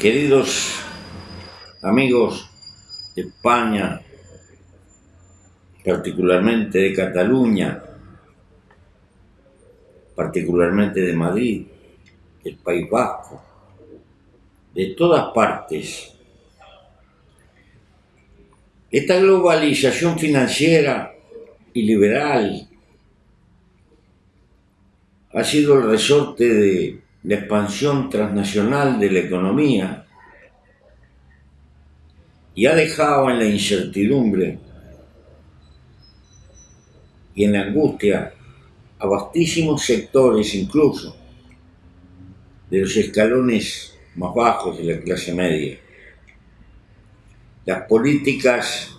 Queridos amigos de España, particularmente de Cataluña, particularmente de Madrid, del País Vasco, de todas partes, esta globalización financiera y liberal ha sido el resorte de la expansión transnacional de la economía y ha dejado en la incertidumbre y en la angustia a vastísimos sectores incluso de los escalones más bajos de la clase media. Las políticas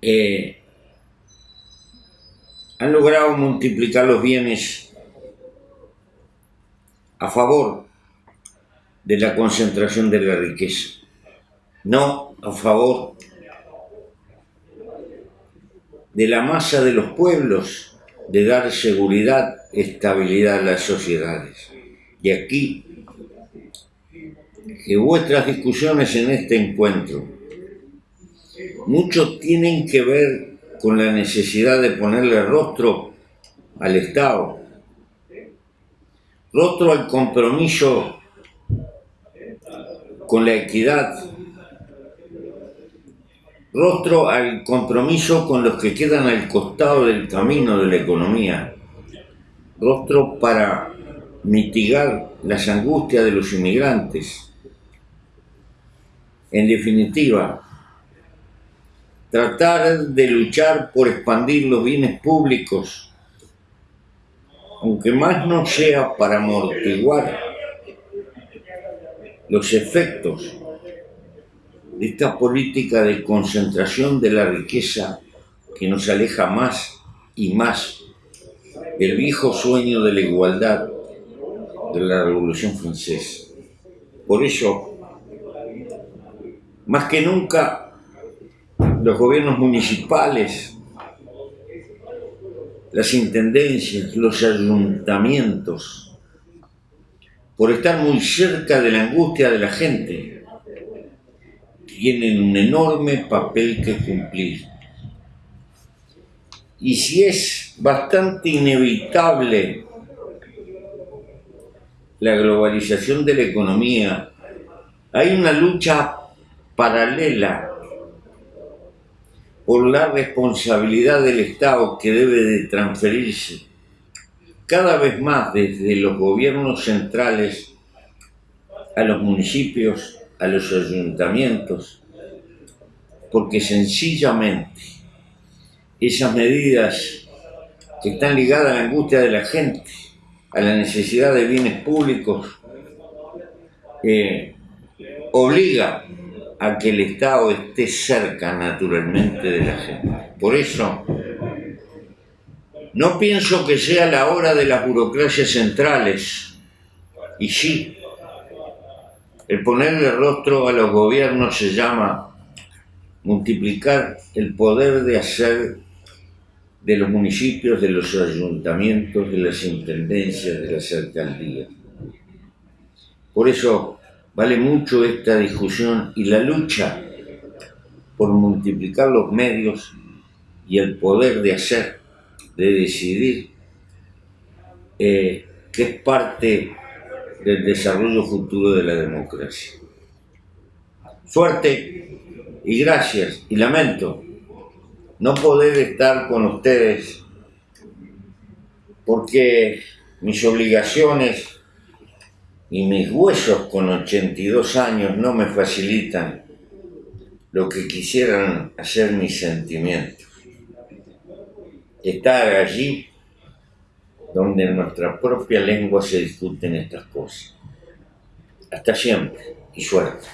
eh, han logrado multiplicar los bienes a favor de la concentración de la riqueza, no a favor de la masa de los pueblos, de dar seguridad, estabilidad a las sociedades. Y aquí, que vuestras discusiones en este encuentro, mucho tienen que ver con la necesidad de ponerle rostro al Estado, rostro al compromiso con la equidad, rostro al compromiso con los que quedan al costado del camino de la economía, rostro para mitigar las angustias de los inmigrantes. En definitiva, tratar de luchar por expandir los bienes públicos aunque más no sea para amortiguar los efectos de esta política de concentración de la riqueza que nos aleja más y más del viejo sueño de la igualdad de la Revolución Francesa. Por eso, más que nunca, los gobiernos municipales las intendencias, los ayuntamientos, por estar muy cerca de la angustia de la gente, tienen un enorme papel que cumplir. Y si es bastante inevitable la globalización de la economía, hay una lucha paralela por la responsabilidad del Estado que debe de transferirse cada vez más desde los gobiernos centrales a los municipios, a los ayuntamientos, porque sencillamente esas medidas que están ligadas a la angustia de la gente, a la necesidad de bienes públicos, eh, obliga a que el Estado esté cerca naturalmente de la gente. Por eso, no pienso que sea la hora de las burocracias centrales, y sí, el ponerle rostro a los gobiernos se llama multiplicar el poder de hacer de los municipios, de los ayuntamientos, de las intendencias, de las alcaldías. Por eso Vale mucho esta discusión y la lucha por multiplicar los medios y el poder de hacer, de decidir, eh, que es parte del desarrollo futuro de la democracia. Suerte y gracias y lamento no poder estar con ustedes porque mis obligaciones y mis huesos con 82 años no me facilitan lo que quisieran hacer mis sentimientos. Estar allí donde en nuestra propia lengua se discuten estas cosas. Hasta siempre y suerte.